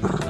Brrr.